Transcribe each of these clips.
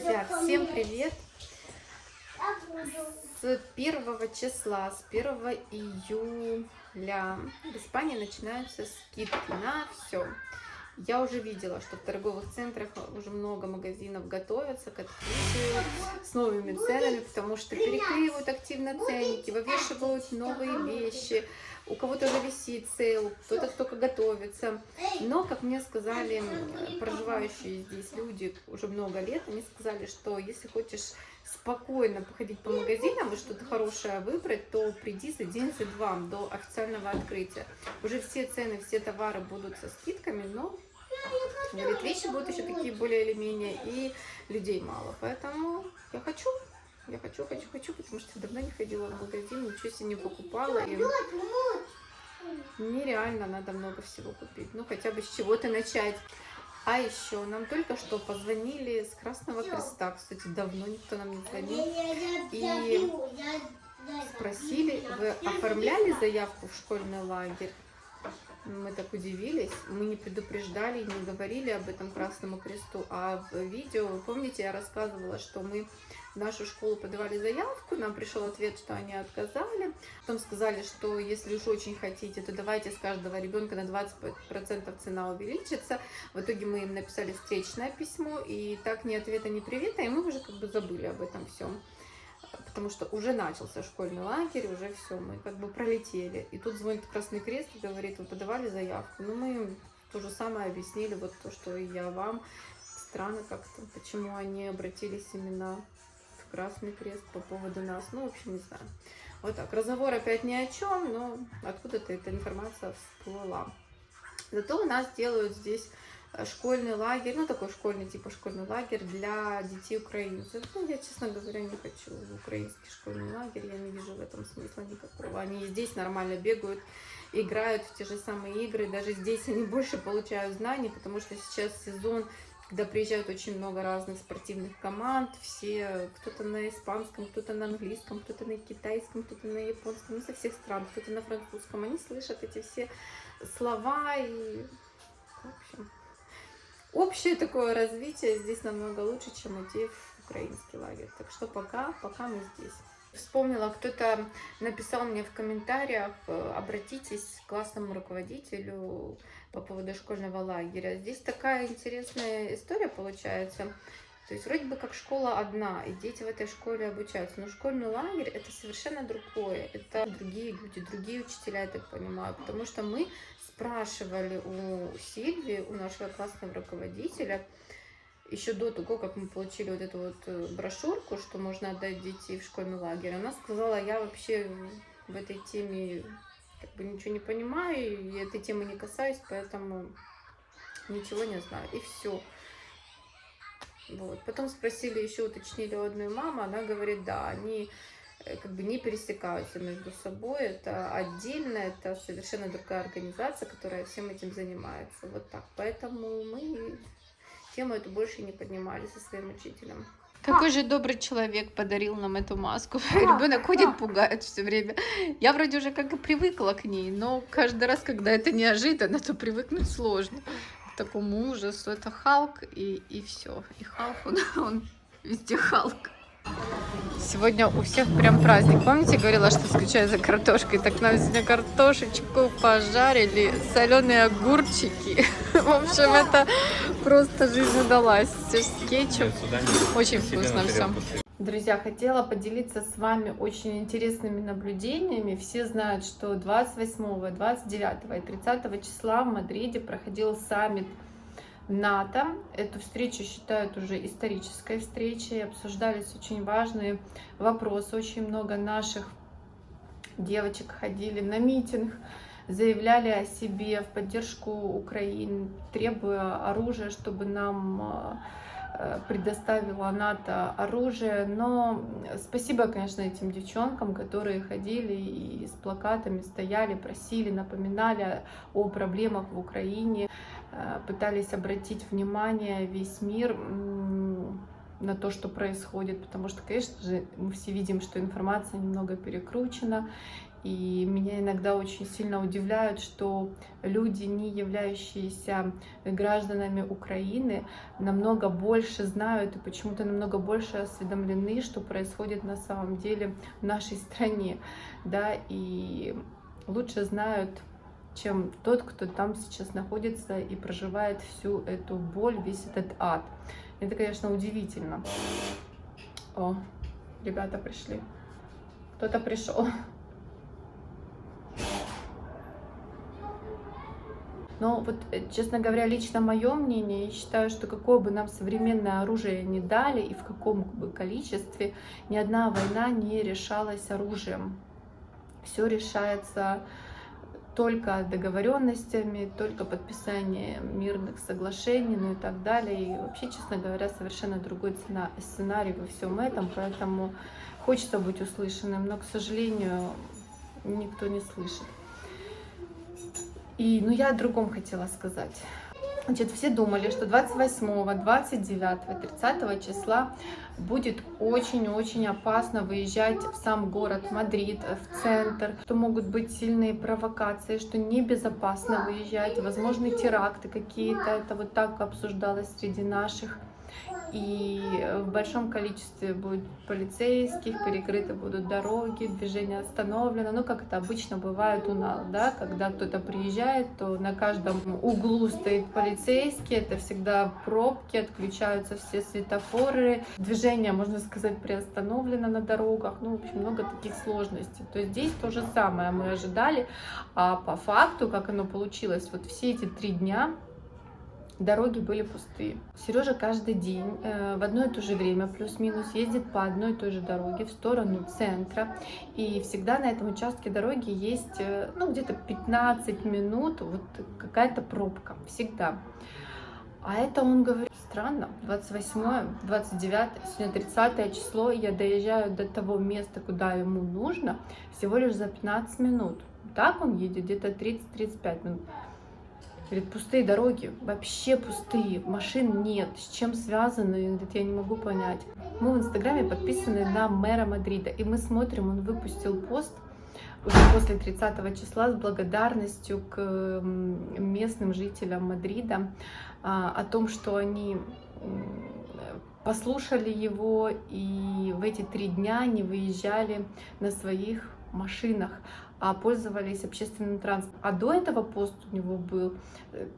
Друзья, всем привет! С 1 числа, с 1 июля в Испании начинаются скидки на все. Я уже видела, что в торговых центрах уже много магазинов готовятся к открытию с новыми ценами, потому что переклеивают активно ценники, вывешивают новые вещи, у кого-то уже висит sale, кто-то только готовится. Но, как мне сказали проживающие здесь люди уже много лет, они сказали, что если хочешь спокойно походить по магазинам и что-то хорошее выбрать, то приди за день, за два до официального открытия. Уже все цены, все товары будут со скидками, но говорит, вещи будут еще такие более или менее, и людей мало. Поэтому я хочу, я хочу, хочу, хочу, потому что давно не ходила в магазин, ничего себе не покупала. И нереально надо много всего купить. Ну, хотя бы с чего-то начать. А еще нам только что позвонили с Красного Креста. Кстати, давно никто нам не звонил. И спросили, вы оформляли заявку в школьный лагерь? Мы так удивились, мы не предупреждали, не говорили об этом Красному Кресту, а в видео, вы помните, я рассказывала, что мы в нашу школу подавали заявку, нам пришел ответ, что они отказали, потом сказали, что если уж очень хотите, то давайте с каждого ребенка на 20% цена увеличится, в итоге мы им написали встречное письмо, и так ни ответа, ни привета, и мы уже как бы забыли об этом всем потому что уже начался школьный лагерь, уже все, мы как бы пролетели. И тут звонит Красный Крест и говорит, вы подавали заявку. Ну, мы им то же самое объяснили, вот то, что и я вам. Странно как-то, почему они обратились именно в Красный Крест по поводу нас. Ну, в общем, не знаю. Вот так, разговор опять ни о чем, но откуда-то эта информация всплыла. Зато у нас делают здесь школьный лагерь, ну такой школьный, типа школьный лагерь для детей украинцев. Ну, я, честно говоря, не хочу в украинский школьный лагерь, я не вижу в этом смысла никакого. Они здесь нормально бегают, играют в те же самые игры, даже здесь они больше получают знаний, потому что сейчас сезон, когда приезжают очень много разных спортивных команд, все, кто-то на испанском, кто-то на английском, кто-то на китайском, кто-то на японском, ну, со всех стран, кто-то на французском, они слышат эти все слова и, в общем, общее такое развитие здесь намного лучше, чем идти в украинский лагерь. Так что пока, пока мы здесь. Вспомнила, кто-то написал мне в комментариях, э, обратитесь к классному руководителю по поводу школьного лагеря. Здесь такая интересная история получается. То есть вроде бы как школа одна, и дети в этой школе обучаются. Но школьный лагерь это совершенно другое. Это другие люди, другие учителя, я так понимаю. Потому что мы спрашивали у Сильвии, у нашего классного руководителя, еще до того, как мы получили вот эту вот э, брошюрку, что можно отдать детей в школьный лагерь, она сказала, я вообще в этой теме как бы ничего не понимаю, и этой темы не касаюсь, поэтому ничего не знаю. И все. Вот. Потом спросили, еще уточнили у одной мамы, она говорит, да, они как бы не пересекаются между собой, это отдельно, это совершенно другая организация, которая всем этим занимается. Вот так. Поэтому мы тему эту больше не поднимали со своим учителем. Какой же добрый человек подарил нам эту маску. Ребенок ходит, пугает все время. Я вроде уже как и привыкла к ней, но каждый раз, когда это неожиданно, то привыкнуть сложно такому ужасу. Это Халк и, и все. И Халк, он, он везде Халк. Сегодня у всех прям праздник. Помните, говорила, что скучаю за картошкой? Так нам сегодня картошечку пожарили, соленые огурчики. В общем, это просто жизнь удалась. Все с кетчуп. Очень вкусно все. Друзья, хотела поделиться с вами очень интересными наблюдениями. Все знают, что 28, 29 и 30 числа в Мадриде проходил саммит НАТО. Эту встречу считают уже исторической встречей. Обсуждались очень важные вопросы. Очень много наших девочек ходили на митинг, заявляли о себе в поддержку Украины, требуя оружия, чтобы нам Э, предоставила НАТО оружие, но спасибо, конечно, этим девчонкам, которые ходили и с плакатами стояли, просили, напоминали о проблемах в Украине, э, пытались обратить внимание весь мир. на то, что происходит, потому что, конечно же, мы все видим, что информация немного перекручена, и меня иногда очень сильно удивляют, что люди, не являющиеся гражданами Украины, намного больше знают и почему-то намного больше осведомлены, что происходит на самом деле в нашей стране, да, и лучше знают чем тот, кто там сейчас находится и проживает всю эту боль, весь этот ад. Это, конечно, удивительно. О, ребята пришли. Кто-то пришел. Но вот, э, честно говоря, лично мое мнение, я считаю, что какое бы нам современное оружие не дали и в каком бы количестве, ни одна война не решалась оружием. Все решается только договоренностями, только подписанием мирных соглашений, ну и так далее. И вообще, честно говоря, совершенно другой цена, сценарий во всем этом, поэтому хочется быть услышанным, но, к сожалению, никто не слышит. И, ну, я о другом хотела сказать. Значит, все думали, что 28, 29, 30 числа будет очень-очень опасно выезжать в сам город Мадрид, в центр, что могут быть сильные провокации, что небезопасно выезжать, возможны теракты какие-то, это вот так обсуждалось среди наших и в большом количестве будет полицейских, перекрыты будут дороги, движение остановлено, ну, как это обычно бывает у нас, да, когда кто-то приезжает, то на каждом углу стоит полицейский, это всегда пробки, отключаются все светофоры, движение, можно сказать, приостановлено на дорогах, ну, в общем, много таких сложностей. То здесь то же самое мы ожидали, а по факту, как оно получилось, вот все эти три дня дороги были пустые. Сережа каждый день э, в одно и то же время, плюс-минус, ездит по одной и той же дороге в сторону центра. И всегда на этом участке дороги есть, э, ну, где-то 15 минут, вот какая-то пробка, всегда. А это он говорит, странно, 28, 29, сегодня 30 число, я доезжаю до того места, куда ему нужно, всего лишь за 15 минут. Так он едет где-то 30-35 минут. Говорит, пустые дороги, вообще пустые, машин нет. С чем связаны? Говорит, я не могу понять. Мы в Инстаграме подписаны на мэра Мадрида, и мы смотрим, он выпустил пост уже после 30 числа с благодарностью к местным жителям Мадрида а, о том, что они послушали его и в эти три дня не выезжали на своих машинах а пользовались общественным транспортом. А до этого пост у него был э,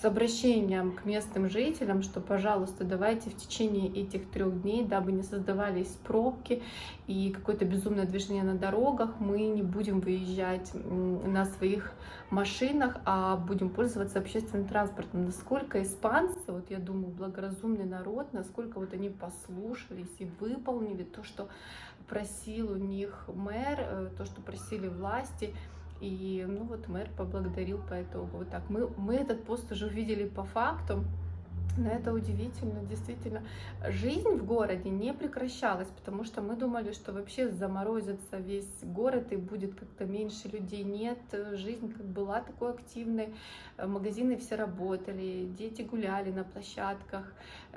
с обращением к местным жителям, что, пожалуйста, давайте в течение этих трех дней, дабы не создавались пробки и какое-то безумное движение на дорогах, мы не будем выезжать на своих машинах, а будем пользоваться общественным транспортом. Насколько испанцы, вот я думаю, благоразумный народ, насколько вот они послушались и выполнили то, что просил у них мэр, э, то, что просили власти, и ну вот мэр поблагодарил по итогу. Вот так. Мы, мы этот пост уже увидели по факту. Но это удивительно, действительно. Жизнь в городе не прекращалась, потому что мы думали, что вообще заморозится весь город и будет как-то меньше людей. Нет, жизнь как была такой активной, магазины все работали, дети гуляли на площадках,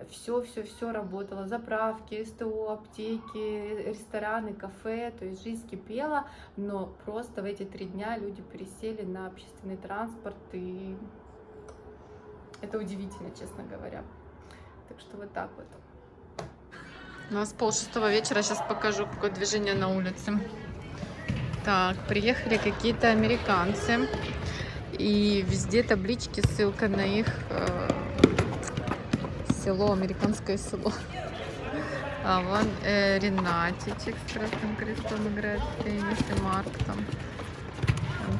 все-все-все работало, заправки, СТО, аптеки, рестораны, кафе, то есть жизнь кипела, но просто в эти три дня люди пересели на общественный транспорт и это удивительно, честно говоря. Так что вот так вот. У нас пол шестого вечера. Сейчас покажу, какое движение на улице. Так, приехали какие-то американцы. И везде таблички, ссылка на их э, село, американское село. А вон э, Ренатичек с красным крестом играет в теннис и Марк там.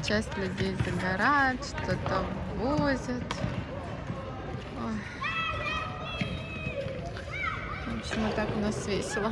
часть людей загорает, что-то возят. В общем, вот так у нас весело.